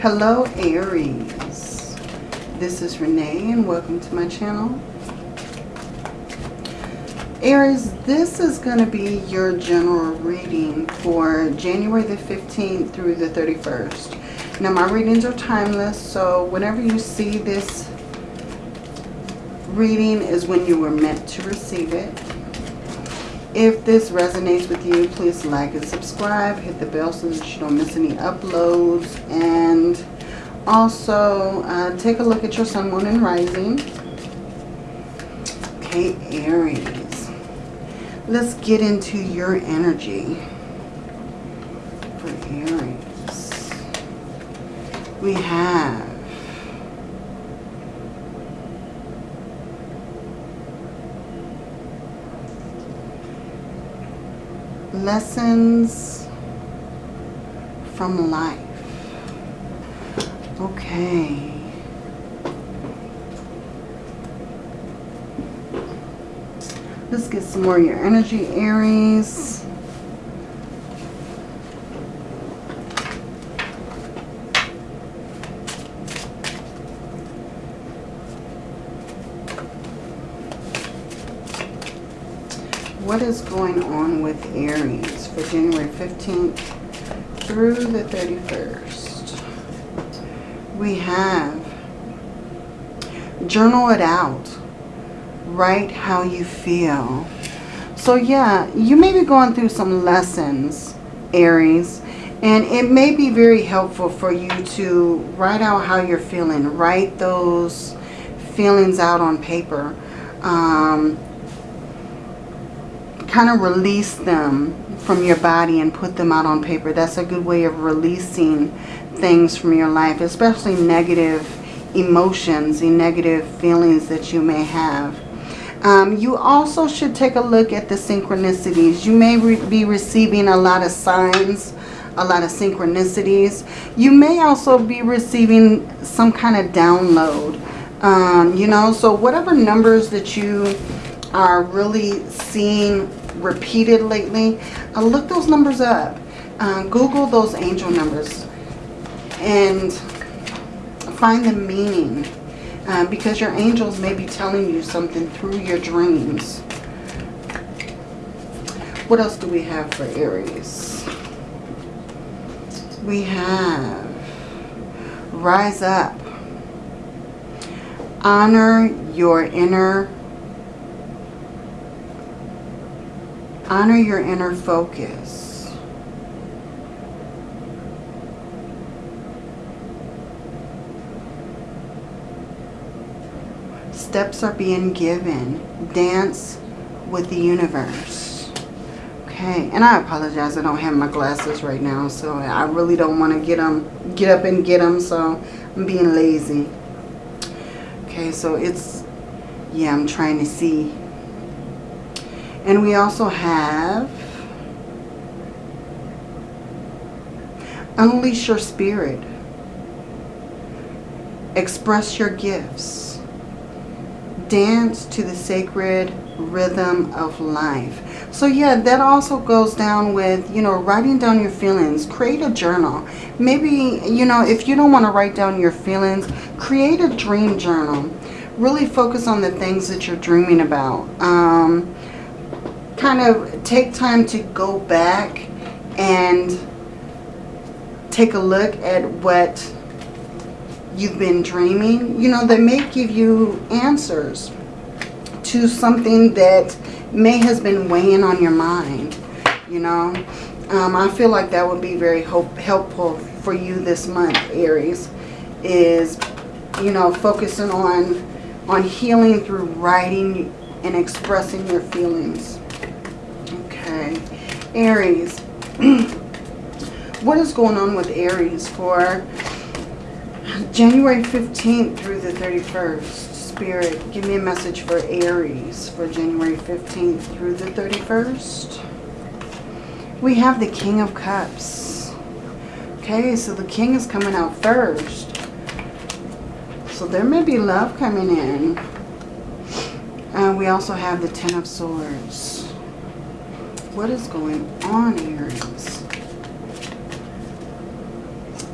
Hello Aries. This is Renee and welcome to my channel. Aries, this is going to be your general reading for January the 15th through the 31st. Now my readings are timeless, so whenever you see this reading is when you were meant to receive it. If this resonates with you, please like and subscribe. Hit the bell so that you don't miss any uploads. And also, uh, take a look at your sun, moon, and rising. Okay, Aries. Let's get into your energy for Aries. We have lessons from life. Okay. Let's get some more of your energy, Aries. What is going on with Aries for January 15th through the 31st. We have journal it out. Write how you feel. So yeah, you may be going through some lessons, Aries, and it may be very helpful for you to write out how you're feeling. Write those feelings out on paper. Um, kind of release them from your body and put them out on paper. That's a good way of releasing things from your life, especially negative emotions and negative feelings that you may have. Um, you also should take a look at the synchronicities. You may re be receiving a lot of signs, a lot of synchronicities. You may also be receiving some kind of download. Um, you know, so whatever numbers that you are really seeing repeated lately, uh, look those numbers up. Uh, Google those angel numbers and find the meaning uh, because your angels may be telling you something through your dreams. What else do we have for Aries? We have rise up. Honor your inner Honor your inner focus. Steps are being given. Dance with the universe. Okay, and I apologize. I don't have my glasses right now, so I really don't want to get them, get up and get them, so I'm being lazy. Okay, so it's, yeah, I'm trying to see and we also have Unleash your spirit. Express your gifts. Dance to the sacred rhythm of life. So yeah, that also goes down with, you know, writing down your feelings. Create a journal. Maybe, you know, if you don't want to write down your feelings, create a dream journal. Really focus on the things that you're dreaming about. Um, kind of take time to go back and take a look at what you've been dreaming, you know, they may give you answers to something that may has been weighing on your mind, you know. Um, I feel like that would be very hope, helpful for you this month, Aries, is, you know, focusing on, on healing through writing and expressing your feelings. Aries. what is going on with Aries for January 15th through the 31st? Spirit, give me a message for Aries for January 15th through the 31st. We have the King of Cups. Okay, so the King is coming out first. So there may be love coming in. And we also have the Ten of Swords. What is going on, Aries?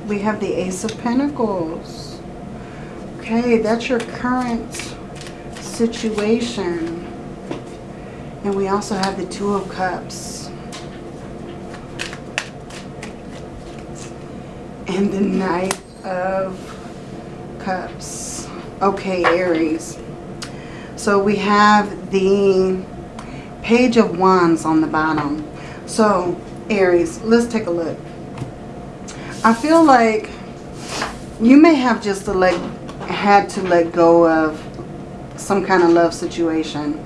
we have the Ace of Pentacles. Okay, that's your current situation. And we also have the Two of Cups. And the Knight of Cups. Okay, Aries. So we have the Page of Wands on the bottom. So, Aries, let's take a look. I feel like you may have just to let, had to let go of some kind of love situation.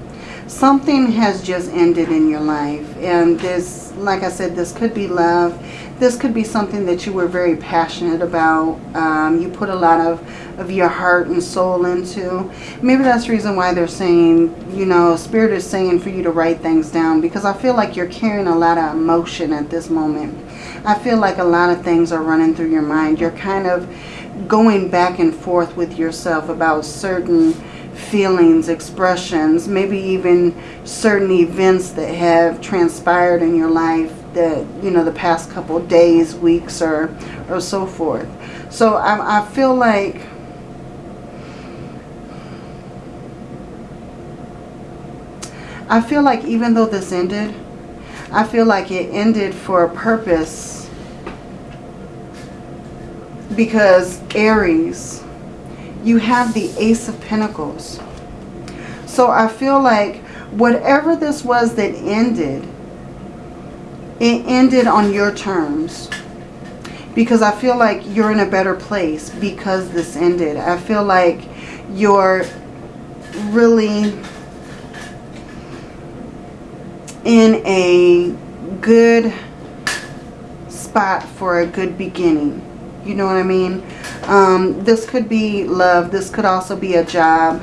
Something has just ended in your life. And this, like I said, this could be love. This could be something that you were very passionate about. Um, you put a lot of, of your heart and soul into. Maybe that's the reason why they're saying, you know, Spirit is saying for you to write things down. Because I feel like you're carrying a lot of emotion at this moment. I feel like a lot of things are running through your mind. You're kind of going back and forth with yourself about certain feelings, expressions, maybe even certain events that have transpired in your life that, you know, the past couple days, weeks, or, or so forth. So I, I feel like I feel like even though this ended, I feel like it ended for a purpose because Aries, you have the Ace of Pentacles. So I feel like whatever this was that ended, it ended on your terms. Because I feel like you're in a better place because this ended. I feel like you're really in a good spot for a good beginning. You know what I mean? Um, this could be love. This could also be a job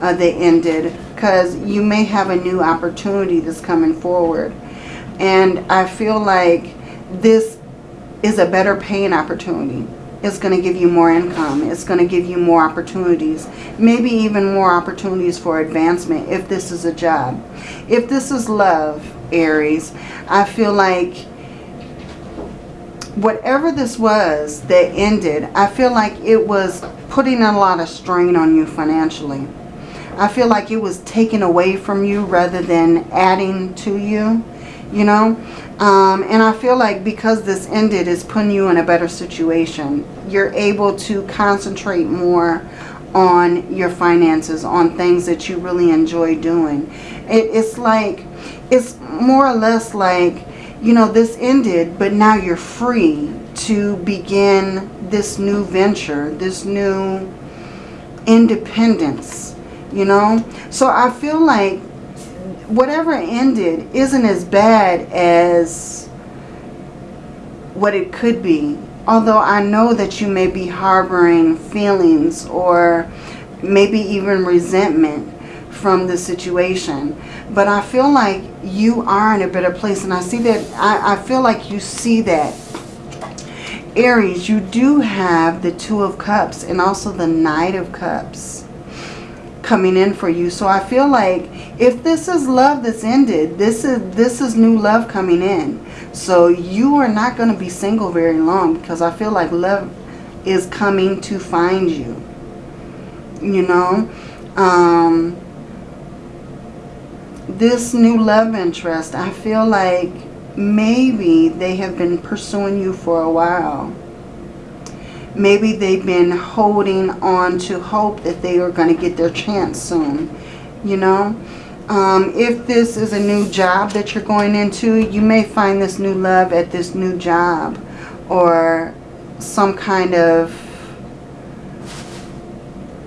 uh, that ended. Because you may have a new opportunity that's coming forward. And I feel like this is a better paying opportunity. It's going to give you more income. It's going to give you more opportunities. Maybe even more opportunities for advancement if this is a job. If this is love, Aries, I feel like whatever this was that ended, I feel like it was putting a lot of strain on you financially. I feel like it was taken away from you rather than adding to you, you know. Um, and I feel like because this ended, it's putting you in a better situation. You're able to concentrate more on your finances, on things that you really enjoy doing. It, it's like, it's more or less like, you know, this ended, but now you're free to begin this new venture, this new independence, you know. So I feel like whatever ended isn't as bad as what it could be. Although I know that you may be harboring feelings or maybe even resentment from the situation. But I feel like you are in a better place. And I see that, I, I feel like you see that. Aries, you do have the Two of Cups and also the Knight of Cups coming in for you. So I feel like if this is love that's ended, this is this is new love coming in. So you are not going to be single very long because I feel like love is coming to find you. You know, um, this new love interest, I feel like maybe they have been pursuing you for a while. Maybe they've been holding on to hope that they are going to get their chance soon. You know, um, if this is a new job that you're going into, you may find this new love at this new job or some kind of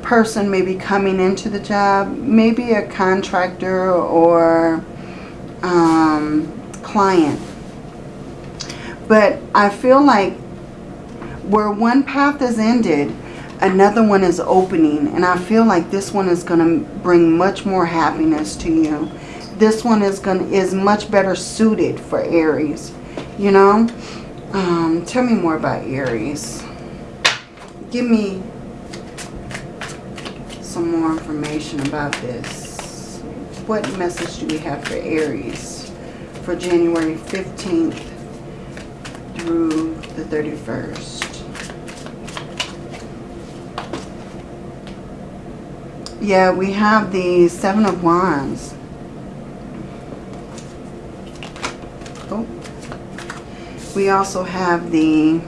person maybe coming into the job, maybe a contractor or um, client. But I feel like where one path is ended, another one is opening. And I feel like this one is going to bring much more happiness to you. This one is going is much better suited for Aries. You know? Um, tell me more about Aries. Give me some more information about this. What message do we have for Aries for January 15th through the 31st? Yeah, we have the Seven of Wands. Oh. We also have the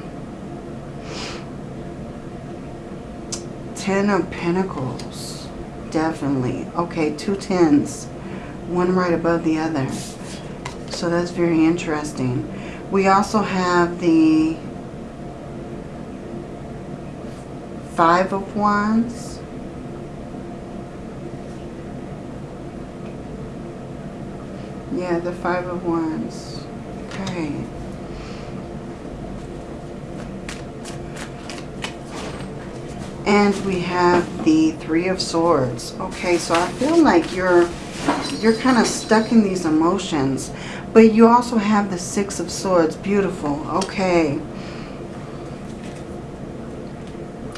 Ten of Pentacles. Definitely. Okay, two tens. One right above the other. So that's very interesting. We also have the Five of Wands. Yeah, the Five of Wands. Okay. And we have the Three of Swords. Okay, so I feel like you're you're kind of stuck in these emotions. But you also have the Six of Swords. Beautiful. Okay.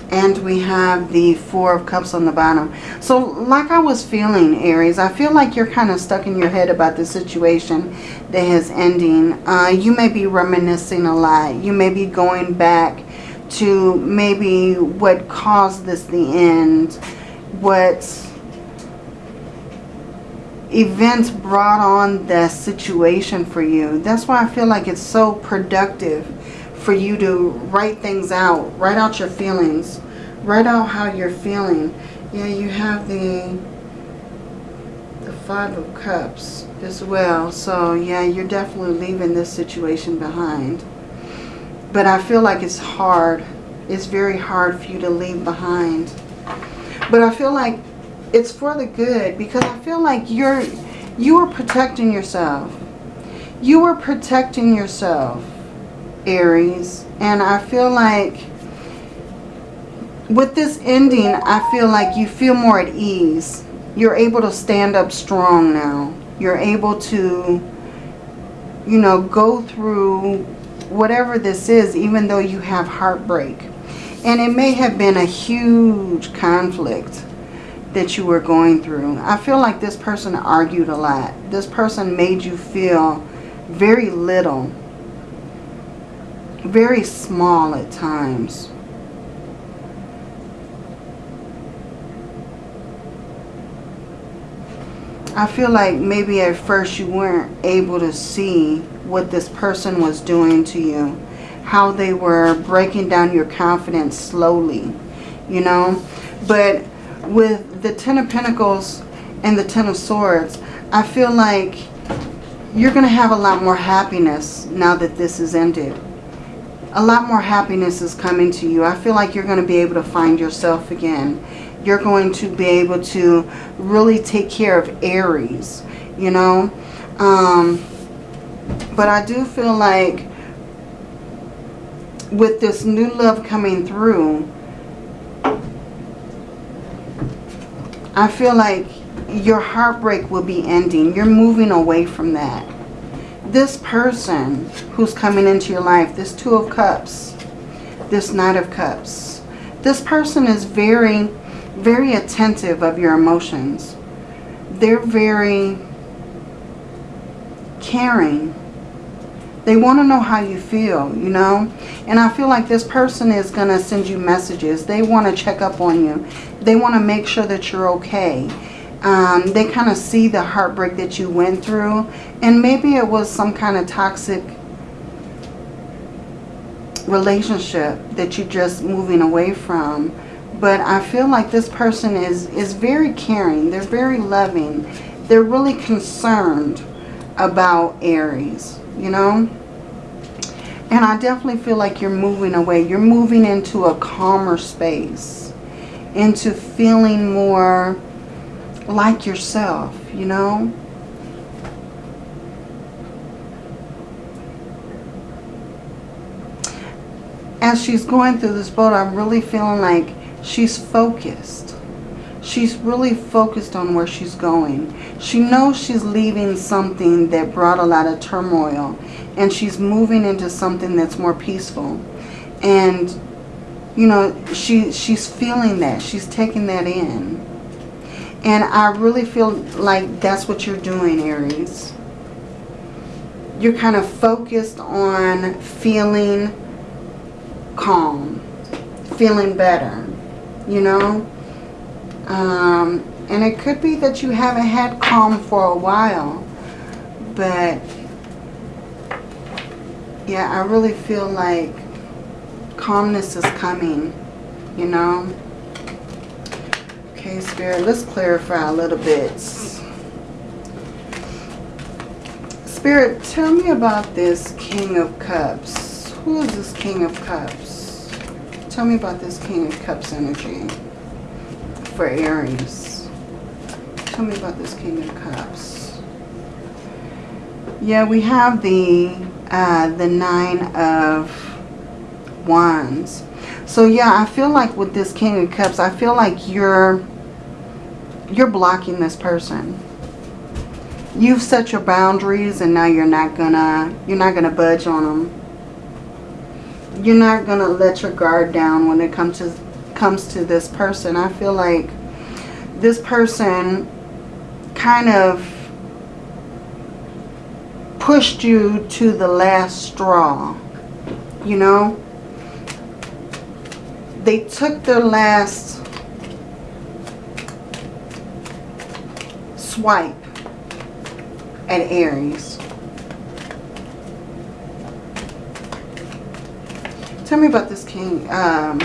And we have the Four of Cups on the bottom. So like I was feeling, Aries, I feel like you're kind of stuck in your head about the situation that is ending. Uh, you may be reminiscing a lot. You may be going back to maybe what caused this the end. What events brought on that situation for you. That's why I feel like it's so productive for you to write things out. Write out your feelings. Write out how you're feeling. Yeah, you have the the Five of Cups as well. So, yeah, you're definitely leaving this situation behind. But I feel like it's hard. It's very hard for you to leave behind. But I feel like it's for the good because I feel like you're you are protecting yourself. You are protecting yourself, Aries. And I feel like with this ending, I feel like you feel more at ease. You're able to stand up strong now. You're able to, you know, go through whatever this is, even though you have heartbreak. And it may have been a huge conflict that you were going through. I feel like this person argued a lot. This person made you feel very little, very small at times. I feel like maybe at first you weren't able to see what this person was doing to you. How they were breaking down your confidence slowly, you know. But with the Ten of Pentacles and the Ten of Swords, I feel like you're going to have a lot more happiness now that this is ended. A lot more happiness is coming to you. I feel like you're going to be able to find yourself again. You're going to be able to really take care of Aries, you know. Um, but I do feel like with this new love coming through, I feel like your heartbreak will be ending. You're moving away from that. This person who's coming into your life, this Two of Cups, this Knight of Cups, this person is very, very attentive of your emotions. They're very caring. They want to know how you feel, you know. And I feel like this person is going to send you messages. They want to check up on you. They want to make sure that you're okay. Um, they kind of see the heartbreak that you went through. And maybe it was some kind of toxic relationship that you're just moving away from. But I feel like this person is, is very caring. They're very loving. They're really concerned about Aries, you know. And I definitely feel like you're moving away. You're moving into a calmer space. Into feeling more like yourself, you know. As she's going through this boat, I'm really feeling like she's focused. She's really focused on where she's going. She knows she's leaving something that brought a lot of turmoil and she's moving into something that's more peaceful. And, you know, she she's feeling that. She's taking that in. And I really feel like that's what you're doing, Aries. You're kind of focused on feeling calm, feeling better, you know. Um, and it could be that you haven't had calm for a while. But, yeah, I really feel like calmness is coming, you know. Okay, Spirit, let's clarify a little bit. Spirit, tell me about this King of Cups. Who is this King of Cups? Tell me about this King of Cups energy for Aries. Tell me about this King of Cups. Yeah, we have the uh, the Nine of Wands. So yeah, I feel like with this King of Cups, I feel like you're you're blocking this person you've set your boundaries and now you're not gonna you're not gonna budge on them you're not gonna let your guard down when it comes to comes to this person i feel like this person kind of pushed you to the last straw you know they took their last swipe at Aries. Tell me about this King. Um,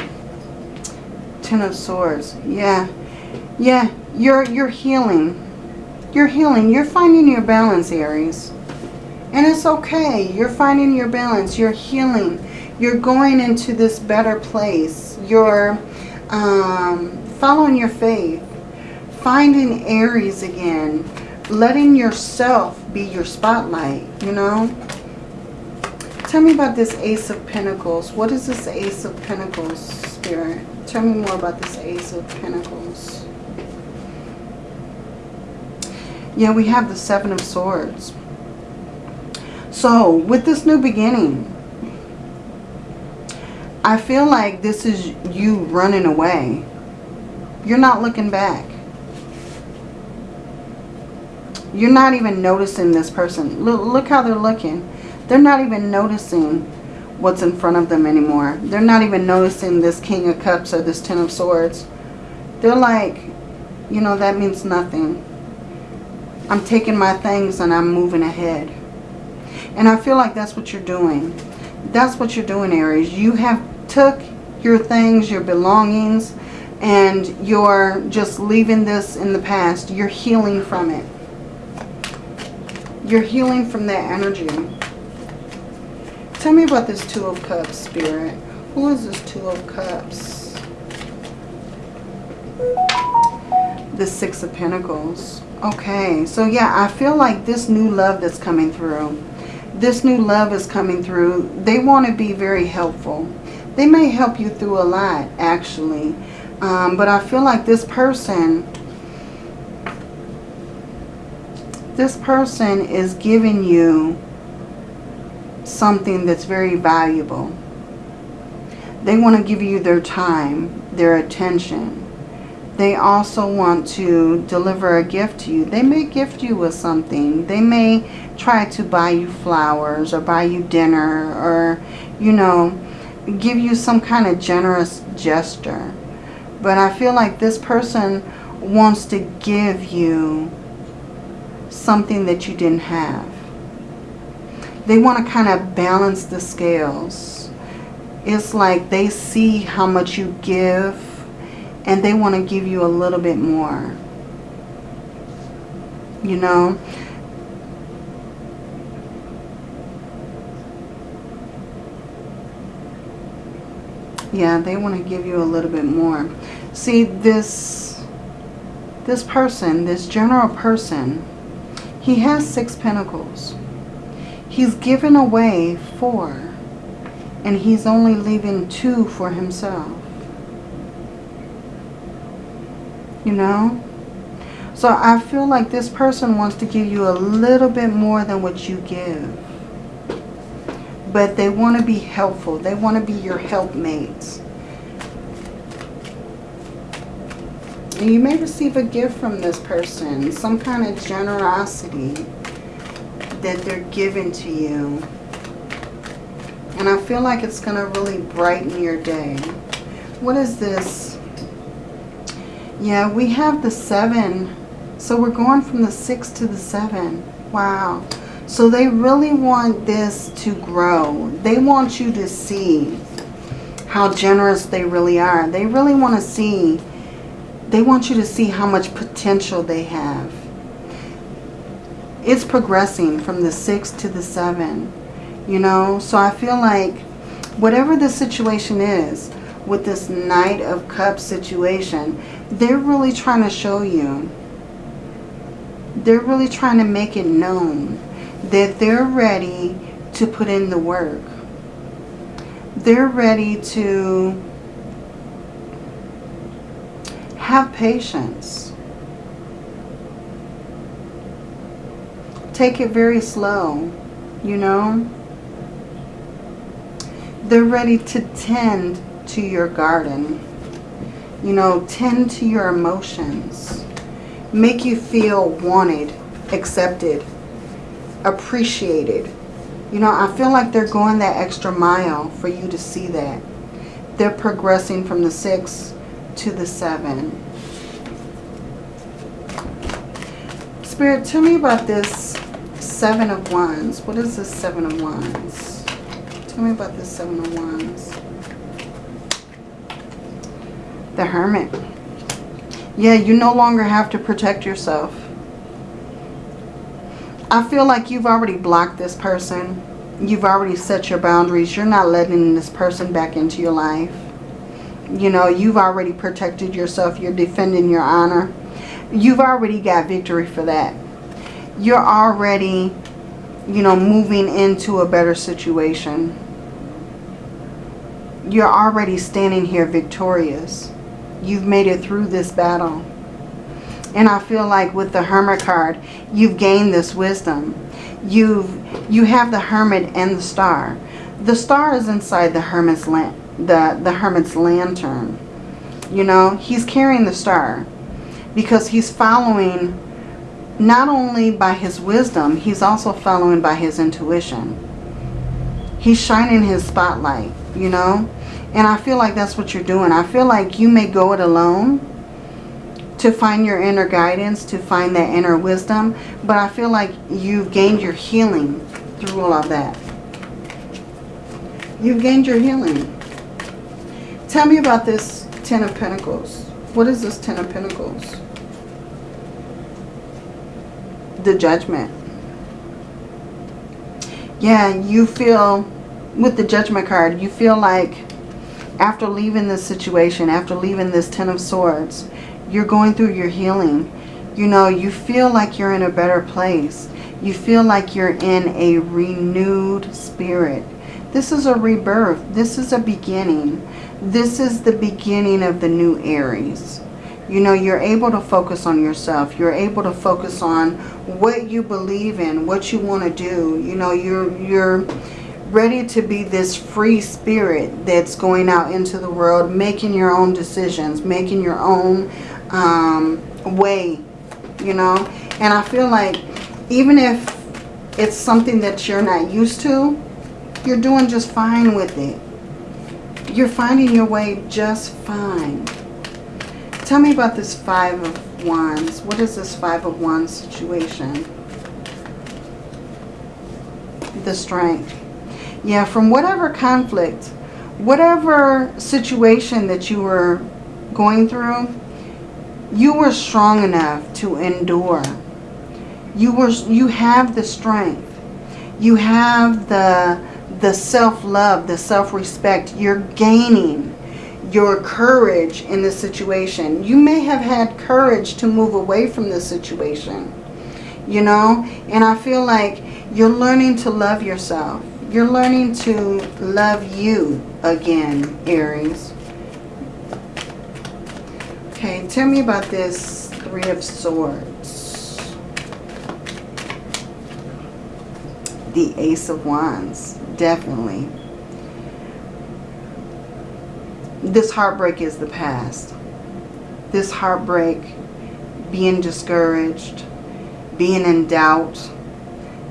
Ten of Swords. Yeah. Yeah. You're, you're healing. You're healing. You're finding your balance, Aries. And it's okay. You're finding your balance. You're healing. You're going into this better place. You're um, following your faith. Finding Aries again letting yourself be your spotlight, you know. Tell me about this Ace of Pentacles. What is this Ace of Pentacles, Spirit? Tell me more about this Ace of Pentacles. Yeah, we have the Seven of Swords. So, with this new beginning, I feel like this is you running away. You're not looking back. You're not even noticing this person. Look, look how they're looking. They're not even noticing what's in front of them anymore. They're not even noticing this King of Cups or this Ten of Swords. They're like, you know, that means nothing. I'm taking my things and I'm moving ahead. And I feel like that's what you're doing. That's what you're doing, Aries. You have took your things, your belongings, and you're just leaving this in the past. You're healing from it. You're healing from that energy. Tell me about this Two of Cups, Spirit. Who is this Two of Cups? The Six of Pentacles. Okay, so yeah, I feel like this new love that's coming through, this new love is coming through. They want to be very helpful. They may help you through a lot, actually. Um, but I feel like this person this person is giving you something that's very valuable. They want to give you their time, their attention. They also want to deliver a gift to you. They may gift you with something. They may try to buy you flowers or buy you dinner or, you know, give you some kind of generous gesture. But I feel like this person wants to give you something that you didn't have. They want to kind of balance the scales. It's like they see how much you give and they want to give you a little bit more. You know? Yeah, they want to give you a little bit more. See, this, this person, this general person, he has six pentacles. He's given away four. And he's only leaving two for himself. You know? So I feel like this person wants to give you a little bit more than what you give. But they want to be helpful. They want to be your helpmates. And you may receive a gift from this person, some kind of generosity that they're giving to you. And I feel like it's going to really brighten your day. What is this? Yeah, we have the 7. So we're going from the 6 to the 7. Wow. So they really want this to grow. They want you to see how generous they really are. They really want to see, they want you to see how much potential they have. It's progressing from the 6 to the 7. You know, so I feel like whatever the situation is with this Knight of Cups situation, they're really trying to show you. They're really trying to make it known that they're ready to put in the work. They're ready to have patience. Take it very slow, you know. They're ready to tend to your garden. You know, tend to your emotions. Make you feel wanted, accepted, appreciated. You know, I feel like they're going that extra mile for you to see that. They're progressing from the 6 to the 7. Spirit, tell me about this Seven of Wands. What is this Seven of Wands? Tell me about this Seven of Wands. The Hermit. Yeah, you no longer have to protect yourself. I feel like you've already blocked this person. You've already set your boundaries. You're not letting this person back into your life. You know, you've already protected yourself. You're defending your honor. You've already got victory for that. You're already, you know, moving into a better situation. You're already standing here victorious. You've made it through this battle. And I feel like with the Hermit card, you've gained this wisdom. You've, you have the Hermit and the Star. The Star is inside the Hermit's, the, the Hermit's lantern. You know, he's carrying the Star because he's following not only by his wisdom, he's also following by his intuition. He's shining his spotlight, you know. And I feel like that's what you're doing. I feel like you may go it alone to find your inner guidance, to find that inner wisdom. But I feel like you've gained your healing through all of that. You've gained your healing. Tell me about this Ten of Pentacles. What is this Ten of Pentacles? The Judgment. Yeah, you feel, with the Judgment card, you feel like after leaving this situation, after leaving this Ten of Swords, you're going through your healing. You know, you feel like you're in a better place. You feel like you're in a renewed spirit. This is a rebirth. This is a beginning. This is the beginning of the new Aries. You know, you're able to focus on yourself. You're able to focus on what you believe in, what you want to do. You know, you're you're ready to be this free spirit that's going out into the world, making your own decisions, making your own um, way, you know. And I feel like even if it's something that you're not used to, you're doing just fine with it. You're finding your way just fine. Tell me about this Five of Wands. What is this Five of Wands situation? The Strength. Yeah, from whatever conflict, whatever situation that you were going through, you were strong enough to endure. You were you have the strength. You have the the self-love, the self-respect. You're gaining your courage in this situation. You may have had courage to move away from this situation. You know? And I feel like you're learning to love yourself. You're learning to love you again, Aries. Okay, tell me about this Three of Swords. The Ace of Wands, definitely. This heartbreak is the past. This heartbreak, being discouraged, being in doubt,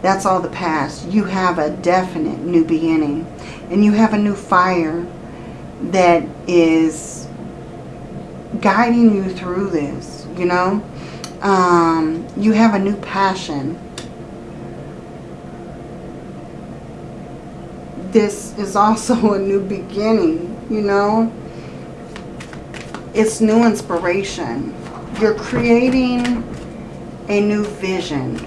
that's all the past. You have a definite new beginning. And you have a new fire that is guiding you through this, you know. Um, you have a new passion. This is also a new beginning, you know. It's new inspiration. You're creating a new vision.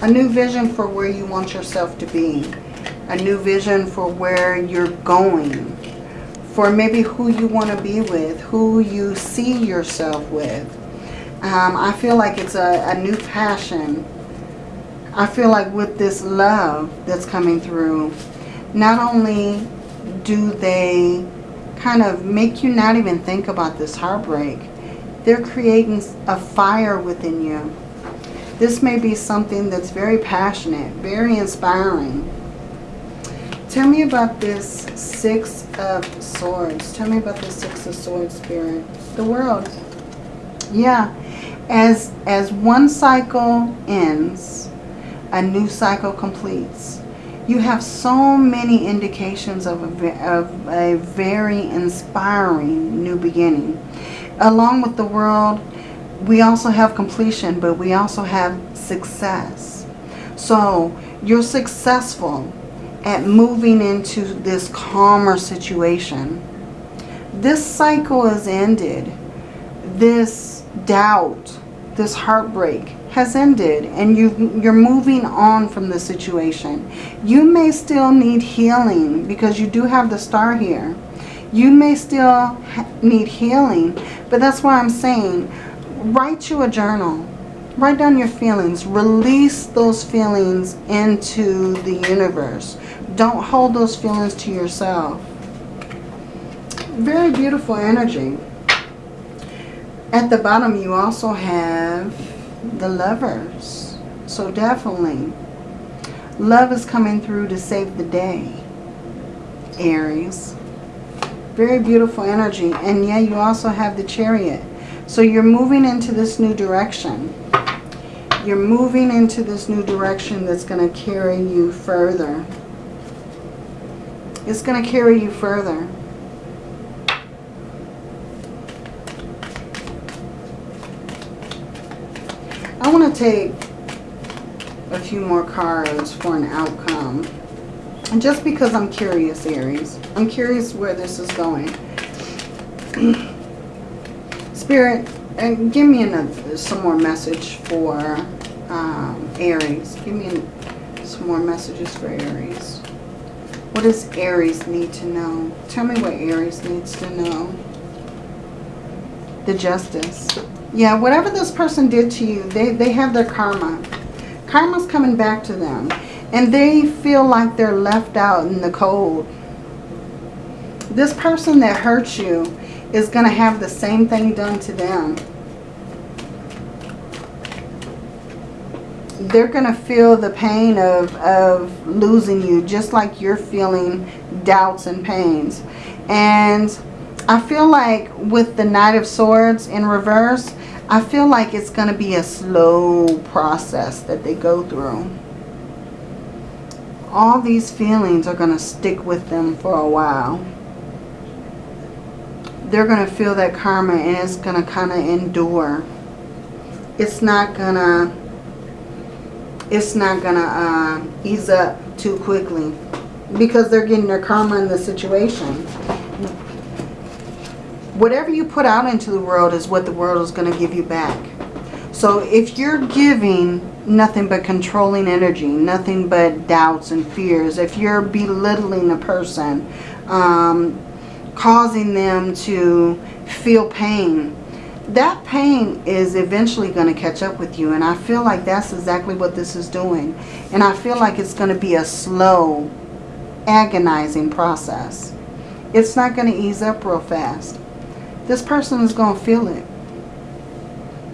A new vision for where you want yourself to be. A new vision for where you're going. For maybe who you want to be with. Who you see yourself with. Um, I feel like it's a, a new passion. I feel like with this love that's coming through, not only do they kind of make you not even think about this heartbreak. They're creating a fire within you. This may be something that's very passionate, very inspiring. Tell me about this Six of Swords. Tell me about the Six of Swords spirit. The world. Yeah. As, as one cycle ends, a new cycle completes you have so many indications of a, of a very inspiring new beginning. Along with the world, we also have completion, but we also have success. So you're successful at moving into this calmer situation. This cycle is ended. This doubt, this heartbreak has ended and you, you're moving on from the situation. You may still need healing because you do have the star here. You may still need healing, but that's why I'm saying write you a journal. Write down your feelings. Release those feelings into the universe. Don't hold those feelings to yourself. Very beautiful energy. At the bottom you also have the lovers. So definitely, love is coming through to save the day, Aries. Very beautiful energy. And yeah, you also have the chariot. So you're moving into this new direction. You're moving into this new direction that's going to carry you further. It's going to carry you further. I want take a few more cards for an outcome. And just because I'm curious, Aries. I'm curious where this is going. Spirit, and give me another, some more message for um, Aries. Give me some more messages for Aries. What does Aries need to know? Tell me what Aries needs to know. The Justice. Yeah, whatever this person did to you, they, they have their karma. Karma's coming back to them. And they feel like they're left out in the cold. This person that hurt you is going to have the same thing done to them. They're going to feel the pain of, of losing you just like you're feeling doubts and pains. And I feel like with the Knight of Swords in reverse, I feel like it's going to be a slow process that they go through. All these feelings are going to stick with them for a while. They're going to feel that karma and it's going to kind of endure. It's not going to it's not going to uh, ease up too quickly because they're getting their karma in the situation whatever you put out into the world is what the world is going to give you back. So if you're giving nothing but controlling energy, nothing but doubts and fears, if you're belittling a person, um, causing them to feel pain, that pain is eventually going to catch up with you. And I feel like that's exactly what this is doing. And I feel like it's going to be a slow, agonizing process. It's not going to ease up real fast this person is going to feel it.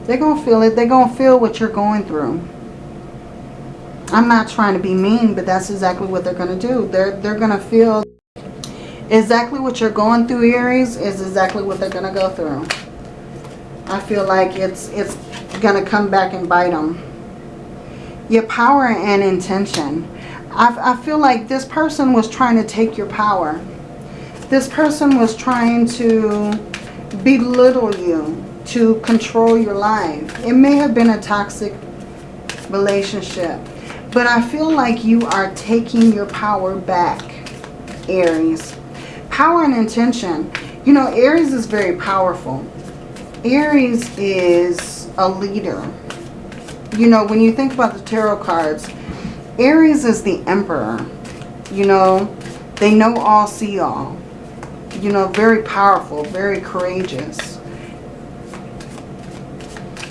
They're going to feel it. They're going to feel what you're going through. I'm not trying to be mean, but that's exactly what they're going to do. They're, they're going to feel exactly what you're going through, Aries, is exactly what they're going to go through. I feel like it's, it's going to come back and bite them. Your power and intention. I, I feel like this person was trying to take your power. This person was trying to belittle you, to control your life. It may have been a toxic relationship. But I feel like you are taking your power back, Aries. Power and intention. You know, Aries is very powerful. Aries is a leader. You know, when you think about the tarot cards, Aries is the emperor. You know, they know all, see all. You know, very powerful, very courageous.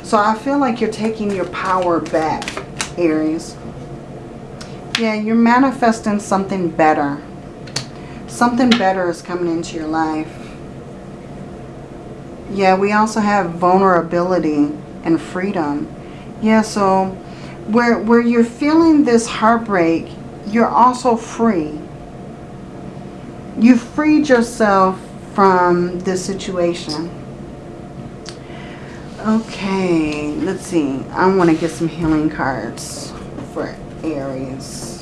So I feel like you're taking your power back, Aries. Yeah, you're manifesting something better. Something better is coming into your life. Yeah, we also have vulnerability and freedom. Yeah, so where, where you're feeling this heartbreak, you're also free. You freed yourself from this situation. Okay, let's see. I want to get some healing cards for Aries.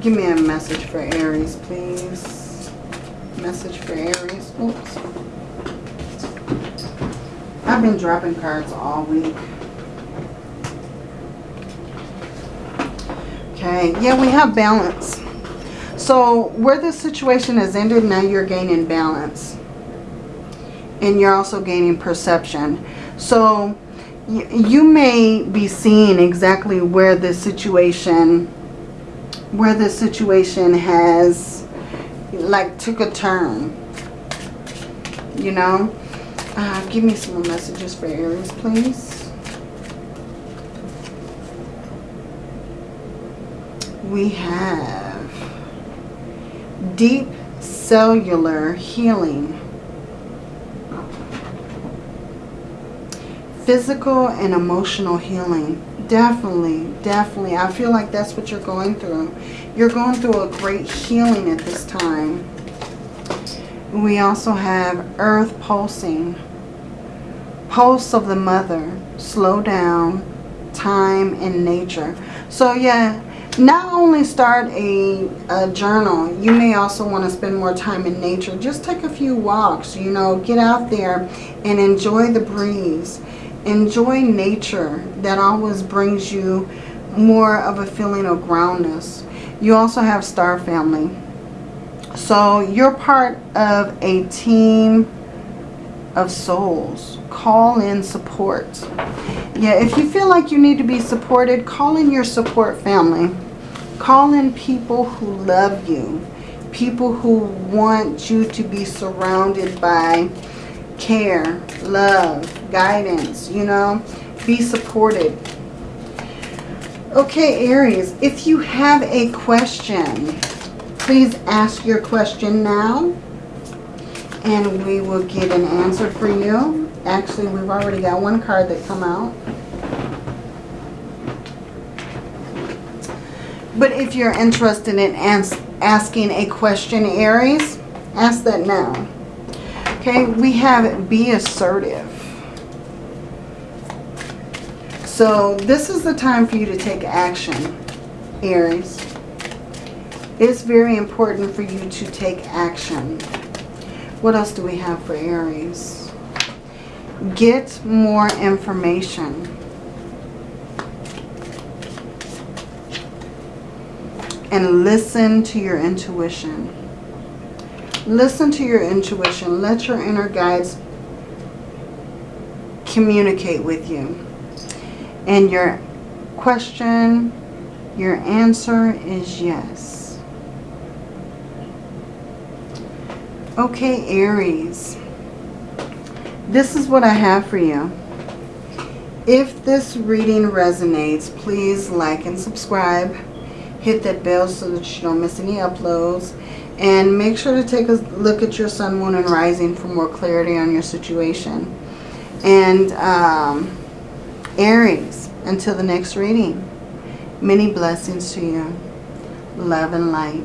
Give me a message for Aries, please. Message for Aries. Oops. I've been dropping cards all week. Okay, yeah, we have balance. So where this situation has ended, now you're gaining balance. And you're also gaining perception. So you may be seeing exactly where this situation where this situation has like took a turn you know uh, give me some more messages for Aries please we have deep cellular healing physical and emotional healing. Definitely, definitely. I feel like that's what you're going through. You're going through a great healing at this time. We also have earth pulsing. Pulse of the mother. Slow down. Time and nature. So yeah, not only start a, a, journal, you may also want to spend more time in nature. Just take a few walks, you know, get out there and enjoy the breeze enjoy nature. That always brings you more of a feeling of groundness. You also have star family. So you're part of a team of souls. Call in support. Yeah, if you feel like you need to be supported, call in your support family. Call in people who love you. People who want you to be surrounded by care, love, guidance, you know. Be supported. Okay, Aries, if you have a question, please ask your question now. And we will get an answer for you. Actually, we've already got one card that come out. But if you're interested in asking a question, Aries, ask that now. Okay, we have be assertive. So this is the time for you to take action, Aries. It's very important for you to take action. What else do we have for Aries? Get more information. And listen to your intuition. Listen to your intuition. Let your inner guides communicate with you. And your question, your answer is yes. Okay, Aries. This is what I have for you. If this reading resonates, please like and subscribe. Hit that bell so that you don't miss any uploads. And make sure to take a look at your sun, moon, and rising for more clarity on your situation. And um, Aries, until the next reading, many blessings to you. Love and light.